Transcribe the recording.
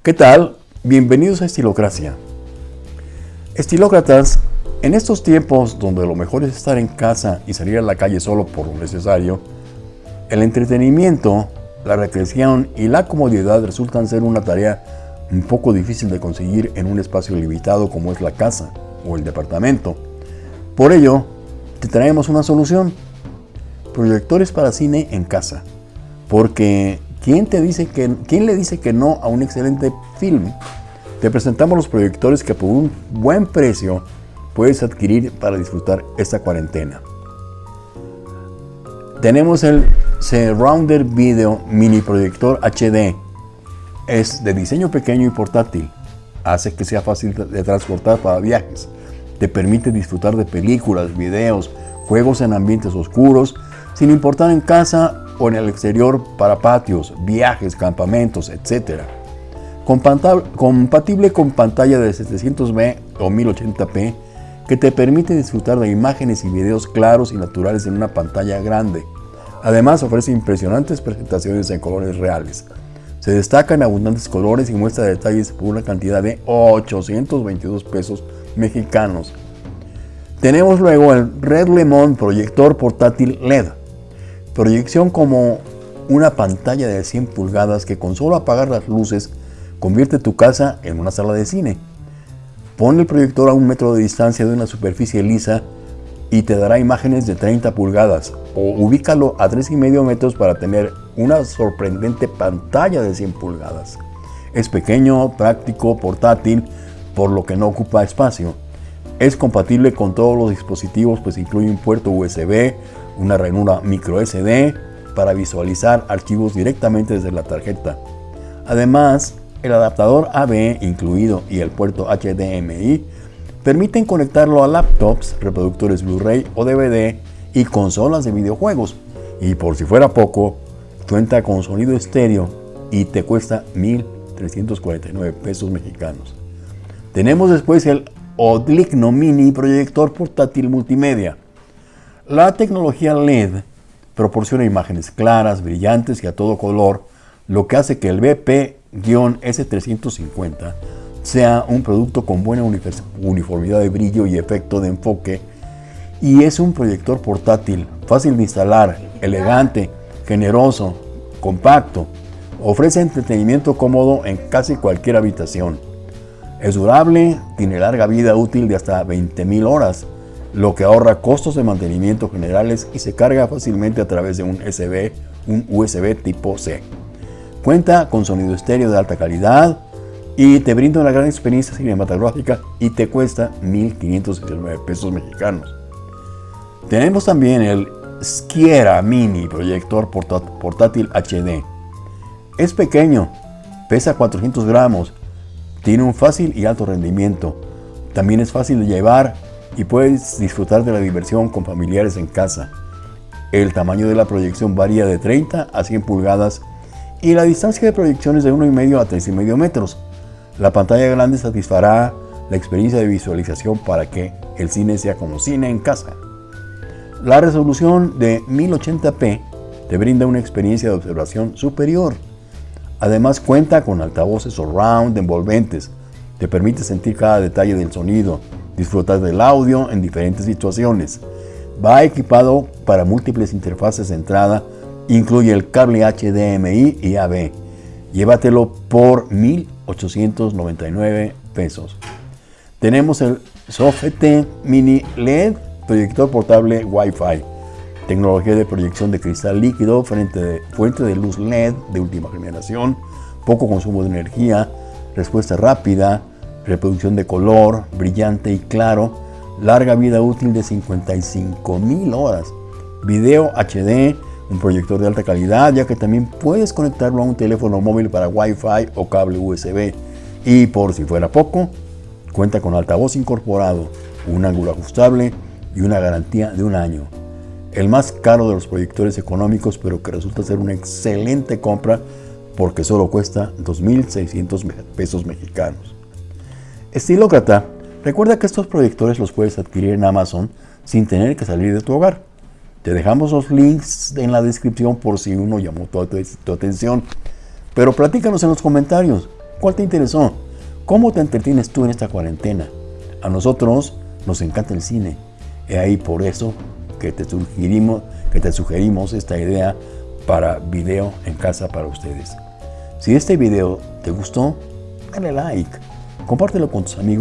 ¿Qué tal? Bienvenidos a Estilocracia. Estilócratas, en estos tiempos donde lo mejor es estar en casa y salir a la calle solo por lo necesario, el entretenimiento, la recreación y la comodidad resultan ser una tarea un poco difícil de conseguir en un espacio limitado como es la casa o el departamento. Por ello, te traemos una solución. Proyectores para cine en casa. Porque ¿quién, te dice que, ¿quién le dice que no a un excelente film? Te presentamos los proyectores que por un buen precio puedes adquirir para disfrutar esta cuarentena. Tenemos el Surrounder Video Mini Proyector HD. Es de diseño pequeño y portátil. Hace que sea fácil de transportar para viajes. Te permite disfrutar de películas, videos, juegos en ambientes oscuros, sin importar en casa o en el exterior para patios, viajes, campamentos, etc. Compatible con pantalla de 700p o 1080p que te permite disfrutar de imágenes y videos claros y naturales en una pantalla grande. Además ofrece impresionantes presentaciones en colores reales. Se destaca en abundantes colores y muestra detalles por una cantidad de 822 pesos mexicanos. Tenemos luego el Red Lemon proyector portátil LED. Proyección como una pantalla de 100 pulgadas que con solo apagar las luces convierte tu casa en una sala de cine. Pon el proyector a un metro de distancia de una superficie lisa y te dará imágenes de 30 pulgadas o ubícalo a 3,5 metros para tener una sorprendente pantalla de 100 pulgadas. Es pequeño, práctico, portátil, por lo que no ocupa espacio. Es compatible con todos los dispositivos, pues incluye un puerto USB, una ranura micro SD para visualizar archivos directamente desde la tarjeta. Además, el adaptador AB incluido y el puerto HDMI permiten conectarlo a laptops, reproductores Blu-ray o DVD y consolas de videojuegos. Y por si fuera poco, cuenta con sonido estéreo y te cuesta 1.349 pesos mexicanos. Tenemos después el Odligno Mini proyector portátil multimedia. La tecnología LED proporciona imágenes claras, brillantes y a todo color, lo que hace que el BP-S350 sea un producto con buena uniformidad de brillo y efecto de enfoque y es un proyector portátil, fácil de instalar, elegante, generoso, compacto. Ofrece entretenimiento cómodo en casi cualquier habitación. Es durable, tiene larga vida útil de hasta 20.000 horas, lo que ahorra costos de mantenimiento generales y se carga fácilmente a través de un USB, un USB tipo C. Cuenta con sonido estéreo de alta calidad y te brinda una gran experiencia cinematográfica y te cuesta 1.569 pesos mexicanos. Tenemos también el Skiera Mini proyector portátil HD. Es pequeño, pesa 400 gramos, tiene un fácil y alto rendimiento. También es fácil de llevar y puedes disfrutar de la diversión con familiares en casa. El tamaño de la proyección varía de 30 a 100 pulgadas y la distancia de proyección es de 1,5 a 3,5 metros. La pantalla grande satisfará la experiencia de visualización para que el cine sea como cine en casa. La resolución de 1080p te brinda una experiencia de observación superior. Además cuenta con altavoces surround envolventes. Te permite sentir cada detalle del sonido, disfrutar del audio en diferentes situaciones. Va equipado para múltiples interfaces de entrada, incluye el cable HDMI y AB. Llévatelo por 1.899 pesos. Tenemos el Sofete Mini LED proyector portable Wi-Fi, tecnología de proyección de cristal líquido, fuente de, fuente de luz LED de última generación, poco consumo de energía, respuesta rápida, reproducción de color, brillante y claro, larga vida útil de 55 mil horas, video HD, un proyector de alta calidad, ya que también puedes conectarlo a un teléfono móvil para Wi-Fi o cable USB. Y por si fuera poco, cuenta con altavoz incorporado, un ángulo ajustable, y una garantía de un año. El más caro de los proyectores económicos, pero que resulta ser una excelente compra porque solo cuesta 2.600 pesos mexicanos. Estilócrata, recuerda que estos proyectores los puedes adquirir en Amazon sin tener que salir de tu hogar. Te dejamos los links en la descripción por si uno llamó tu, tu atención. Pero platícanos en los comentarios. ¿Cuál te interesó? ¿Cómo te entretienes tú en esta cuarentena? A nosotros nos encanta el cine. Y ahí por eso que te sugerimos, que te sugerimos esta idea para video en casa para ustedes. Si este video te gustó, dale like, compártelo con tus amigos.